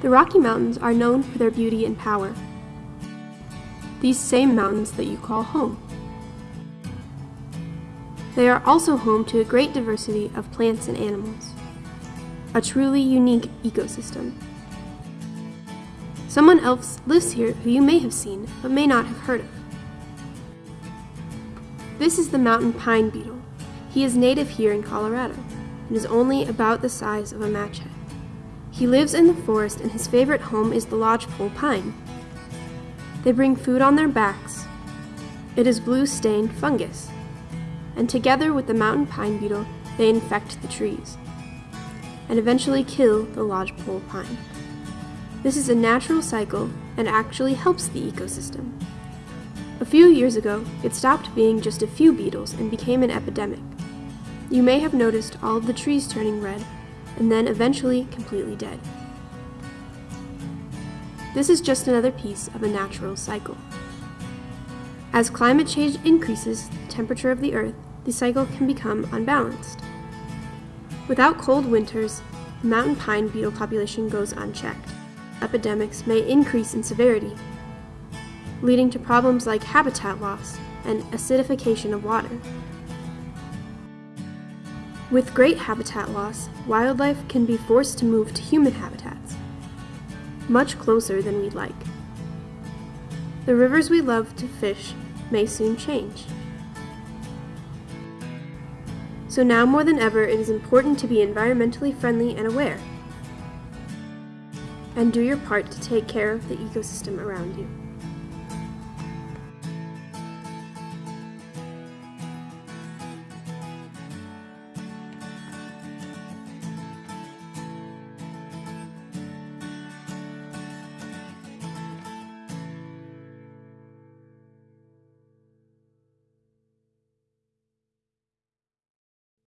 The Rocky Mountains are known for their beauty and power. These same mountains that you call home. They are also home to a great diversity of plants and animals. A truly unique ecosystem. Someone else lives here who you may have seen, but may not have heard of. This is the mountain pine beetle. He is native here in Colorado, and is only about the size of a match head. He lives in the forest and his favorite home is the lodgepole pine. They bring food on their backs. It is blue-stained fungus. And together with the mountain pine beetle, they infect the trees and eventually kill the lodgepole pine. This is a natural cycle and actually helps the ecosystem. A few years ago, it stopped being just a few beetles and became an epidemic. You may have noticed all of the trees turning red and then eventually completely dead. This is just another piece of a natural cycle. As climate change increases the temperature of the Earth, the cycle can become unbalanced. Without cold winters, the mountain pine beetle population goes unchecked. Epidemics may increase in severity, leading to problems like habitat loss and acidification of water. With great habitat loss, wildlife can be forced to move to human habitats, much closer than we'd like. The rivers we love to fish may soon change. So now more than ever, it is important to be environmentally friendly and aware, and do your part to take care of the ecosystem around you.